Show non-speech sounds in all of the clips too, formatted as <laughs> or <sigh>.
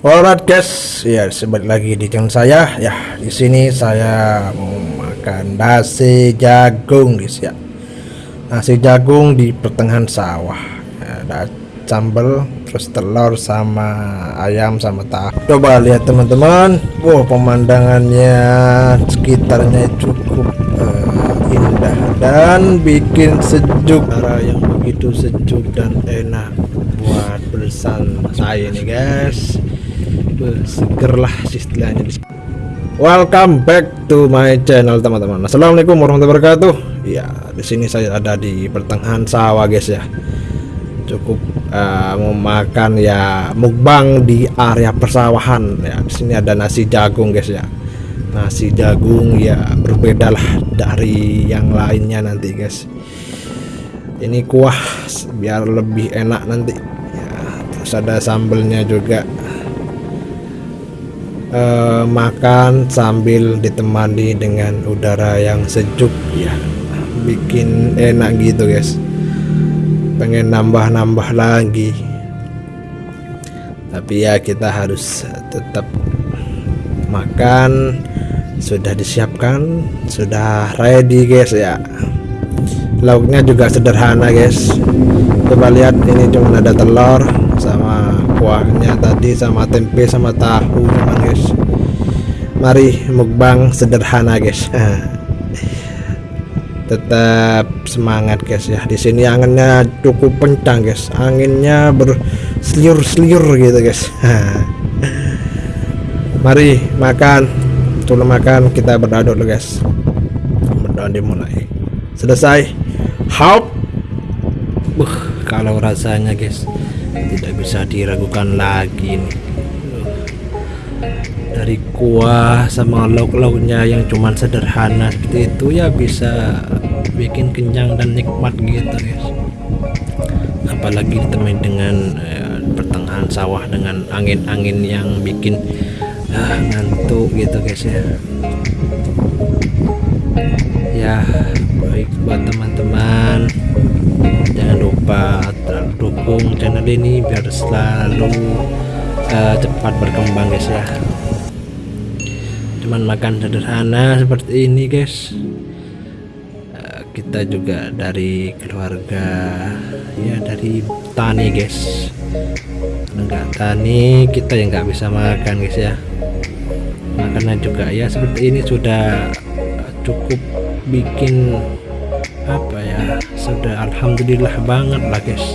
Alright guys, ya sebalik lagi di channel saya. Ya, di sini saya mau makan nasi jagung guys ya. Nasi jagung di pertengahan sawah. Ya, ada sambal, terus telur sama ayam sama tahu. Coba lihat teman-teman. Wow, pemandangannya sekitarnya cukup uh, indah dan bikin sejuk. Cara yang begitu sejuk dan enak buat bersantai nih guys seger lah istilahnya Welcome back to my channel teman-teman. Assalamualaikum warahmatullahi wabarakatuh. Ya, di sini saya ada di pertengahan sawah guys ya. Cukup uh, mau makan ya mukbang di area persawahan ya. Di sini ada nasi jagung guys ya. Nasi jagung ya berbeda lah dari yang lainnya nanti guys. Ini kuah biar lebih enak nanti. Ya, terus ada sambelnya juga uh, makan sambil ditemani dengan udara yang sejuk. Ya bikin enak gitu guys. Pengen nambah-nambah lagi. Tapi ya kita harus tetap makan. Sudah disiapkan sudah ready guys ya. Lauknya juga sederhana guys. Coba lihat ini cuma ada telur sama kuahnya tadi sama tempe sama tahu teman guys. Mari mukbang sederhana guys. <laughs> Tetap semangat guys ya. Di sini anginnya cukup kencang guys. Anginnya berseliur-seliur gitu guys. <laughs> Mari makan. Dulu makan kita berdoa dulu guys. Berdoa dimulai. Selesai. Hop. Uh, kalau rasanya guys tidak bisa diragukan lagi nih. Dari kuah sama lauk-lauknya yang cuman sederhana seperti itu ya bisa bikin kenyang dan nikmat gitu guys. Apalagi ditemani dengan ya, pertengahan sawah dengan angin-angin yang bikin ah, ngantuk gitu guys ya ya baik buat teman-teman. Jangan lupa dukung channel ini biar selalu uh, cepat berkembang guys ya. Cuman makan sederhana seperti ini guys. Uh, kita juga dari keluarga ya dari tani guys. Enggak tani kita yang nggak bisa makan guys ya. Makannya juga ya seperti ini sudah cukup bikin apa ya sudah alhamdulillah banget lah guys.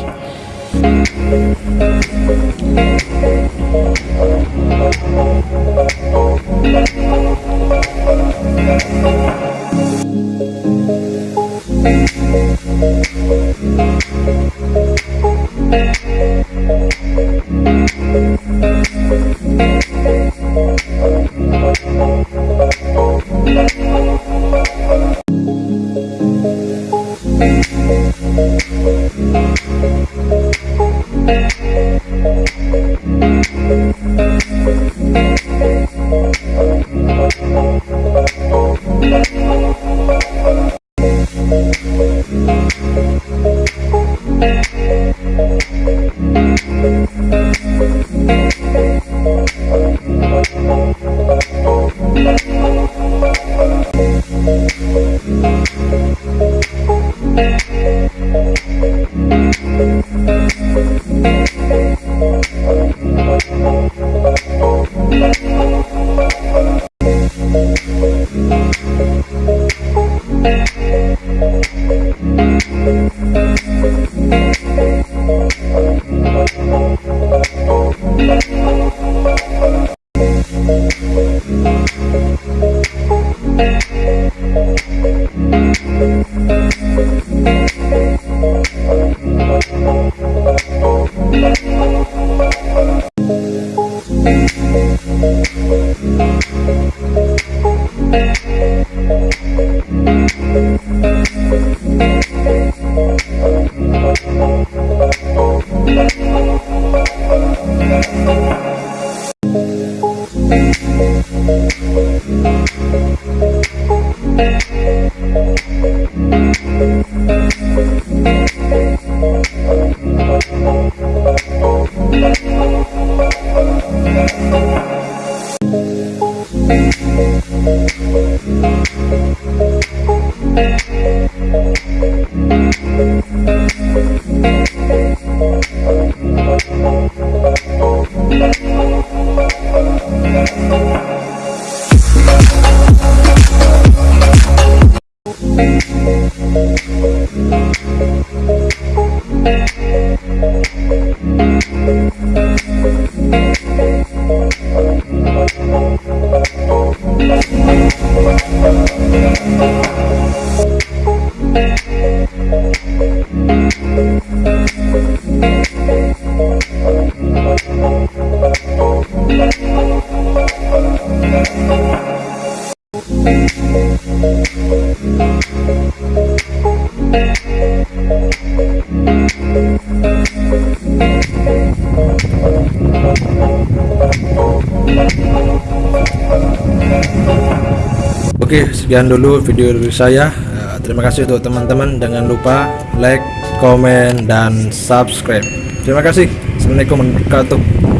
Thank you. Oke, sekian dulu video dari saya. Eh, Terima kasih untuk teman-teman. Jangan lupa like, komen, dan subscribe. Terima kasih. Assalamualaikum warahmatullahi wabarakatuh.